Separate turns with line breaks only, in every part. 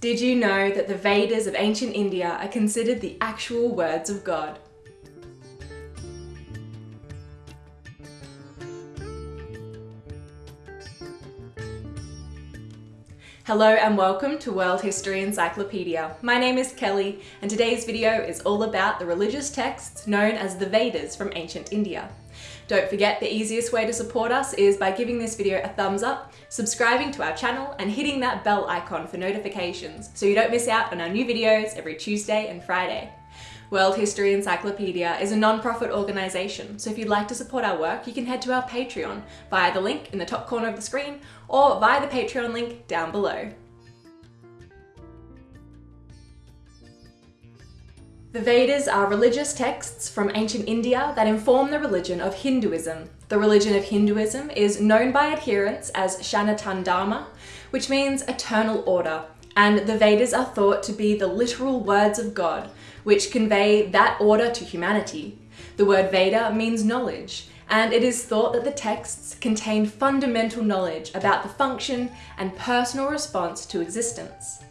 Did you know that the Vedas of ancient India are considered the actual words of God? Hello and welcome to World History Encyclopedia. My name is Kelly and today's video is all about the religious texts known as the Vedas from ancient India. Don't forget the easiest way to support us is by giving this video a thumbs up, subscribing to our channel and hitting that bell icon for notifications so you don't miss out on our new videos every Tuesday and Friday. World History Encyclopedia is a non-profit organisation, so if you'd like to support our work, you can head to our Patreon via the link in the top corner of the screen or via the Patreon link down below. The Vedas are religious texts from ancient India that inform the religion of Hinduism. The religion of Hinduism is known by adherents as Sanatan Dharma, which means eternal order, and the Vedas are thought to be the literal words of God, which convey that order to humanity. The word Veda means knowledge, and it is thought that the texts contain fundamental knowledge about the function and personal response to existence.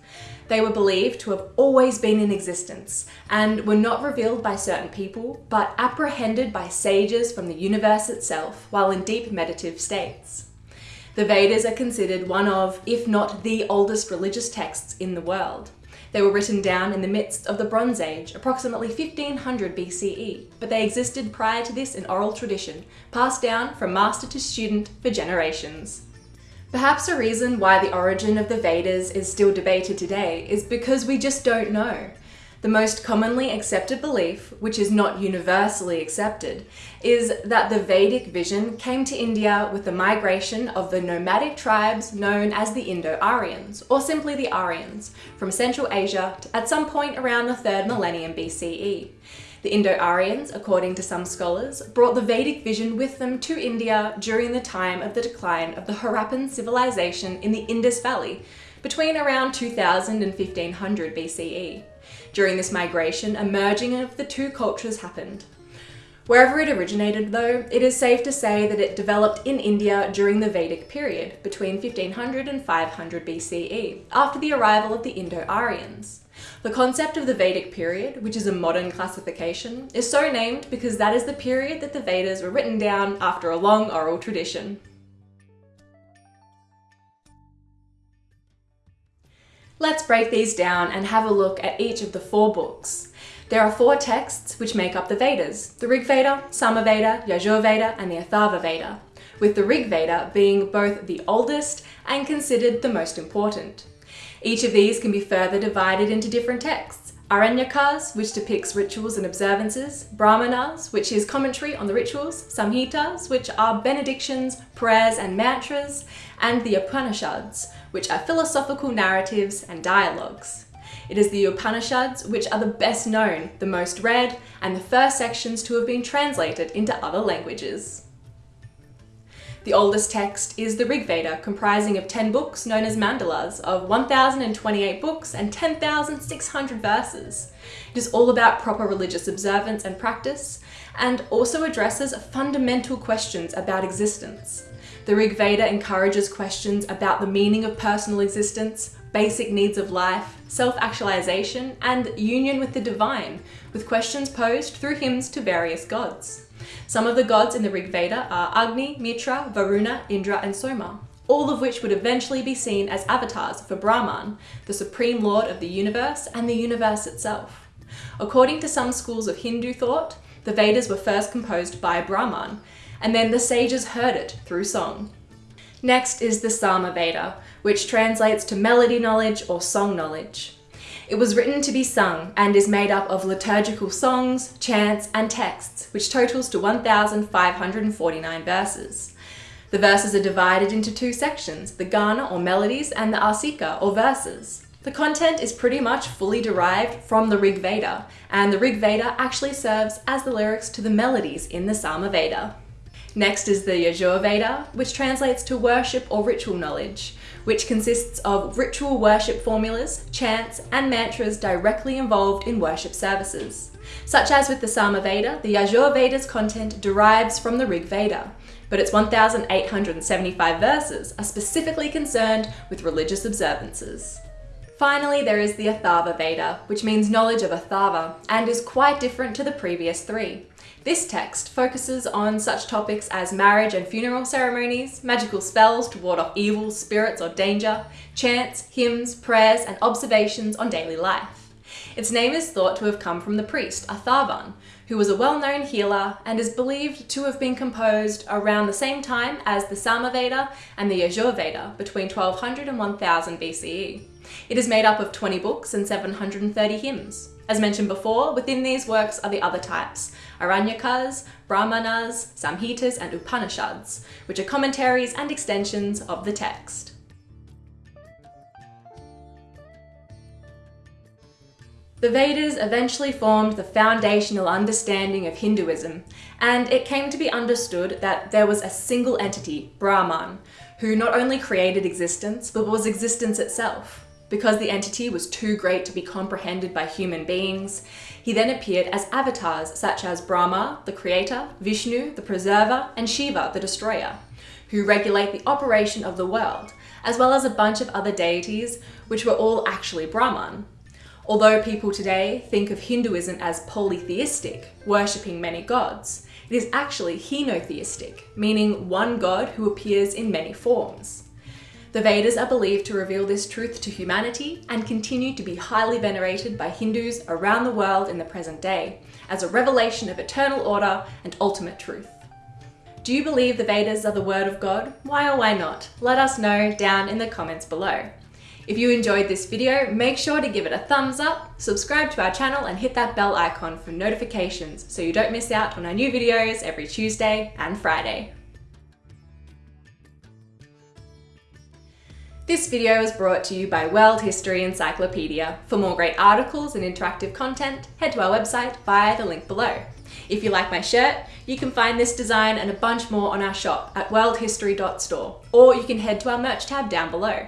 They were believed to have always been in existence and were not revealed by certain people, but apprehended by sages from the universe itself while in deep meditative states. The Vedas are considered one of, if not the oldest religious texts in the world. They were written down in the midst of the Bronze Age, approximately 1500 BCE, but they existed prior to this in oral tradition, passed down from master to student for generations. Perhaps a reason why the origin of the Vedas is still debated today is because we just don't know. The most commonly accepted belief, which is not universally accepted, is that the Vedic vision came to India with the migration of the nomadic tribes known as the Indo-Aryans, or simply the Aryans, from Central Asia at some point around the 3rd millennium BCE. The Indo-Aryans, according to some scholars, brought the Vedic vision with them to India during the time of the decline of the Harappan civilization in the Indus Valley, between around 2000 and 1500 BCE. During this migration, a merging of the two cultures happened. Wherever it originated though, it is safe to say that it developed in India during the Vedic period, between 1500 and 500 BCE, after the arrival of the Indo-Aryans. The concept of the Vedic period, which is a modern classification, is so named because that is the period that the Vedas were written down after a long oral tradition. Let's break these down and have a look at each of the four books. There are four texts which make up the Vedas, the Rig Veda, Samaveda, Yajur Veda and the Atharva Veda, with the Rig Veda being both the oldest and considered the most important. Each of these can be further divided into different texts. Aranyakas, which depicts rituals and observances, Brahmanas, which is commentary on the rituals, Samhitas, which are benedictions, prayers and mantras, and the Upanishads, which are philosophical narratives and dialogues. It is the Upanishads which are the best known, the most read, and the first sections to have been translated into other languages. The oldest text is the Rig Veda, comprising of 10 books known as mandalas of 1,028 books and 10,600 verses. It is all about proper religious observance and practice, and also addresses fundamental questions about existence. The Rig Veda encourages questions about the meaning of personal existence, basic needs of life, self-actualization, and union with the divine, with questions posed through hymns to various gods. Some of the gods in the Rig Veda are Agni, Mitra, Varuna, Indra, and Soma, all of which would eventually be seen as avatars for Brahman, the supreme lord of the universe and the universe itself. According to some schools of Hindu thought, the Vedas were first composed by Brahman, and then the sages heard it through song. Next is the Sama Veda, which translates to melody knowledge or song knowledge. It was written to be sung and is made up of liturgical songs, chants and texts, which totals to 1,549 verses. The verses are divided into two sections, the Gana or melodies and the Arcika or verses. The content is pretty much fully derived from the Rig Veda, and the Rig Veda actually serves as the lyrics to the melodies in the Sama Veda. Next is the Yajur Veda, which translates to worship or ritual knowledge, which consists of ritual worship formulas, chants, and mantras directly involved in worship services. Such as with the Sama Veda, the Yajur Veda's content derives from the Rig Veda, but its 1,875 verses are specifically concerned with religious observances. Finally, there is the Atharva Veda, which means knowledge of Atharva, and is quite different to the previous three. This text focuses on such topics as marriage and funeral ceremonies, magical spells to ward off evil, spirits or danger, chants, hymns, prayers and observations on daily life. Its name is thought to have come from the priest Atharvan, who was a well-known healer and is believed to have been composed around the same time as the Samaveda and the Yajurveda between 1200 and 1000 BCE. It is made up of 20 books and 730 hymns. As mentioned before, within these works are the other types, Aranyakas, Brahmanas, Samhitas and Upanishads, which are commentaries and extensions of the text. The Vedas eventually formed the foundational understanding of Hinduism, and it came to be understood that there was a single entity, Brahman, who not only created existence, but was existence itself. Because the entity was too great to be comprehended by human beings, he then appeared as avatars such as Brahma, the creator, Vishnu, the preserver, and Shiva, the destroyer, who regulate the operation of the world, as well as a bunch of other deities, which were all actually Brahman. Although people today think of Hinduism as polytheistic, worshipping many gods, it is actually henotheistic, meaning one god who appears in many forms. The Vedas are believed to reveal this truth to humanity and continue to be highly venerated by Hindus around the world in the present day as a revelation of eternal order and ultimate truth. Do you believe the Vedas are the word of God? Why or why not? Let us know down in the comments below. If you enjoyed this video, make sure to give it a thumbs up, subscribe to our channel and hit that bell icon for notifications so you don't miss out on our new videos every Tuesday and Friday. This video is brought to you by World History Encyclopedia. For more great articles and interactive content, head to our website via the link below. If you like my shirt, you can find this design and a bunch more on our shop at worldhistory.store, or you can head to our merch tab down below.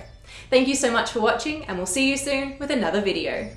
Thank you so much for watching and we'll see you soon with another video.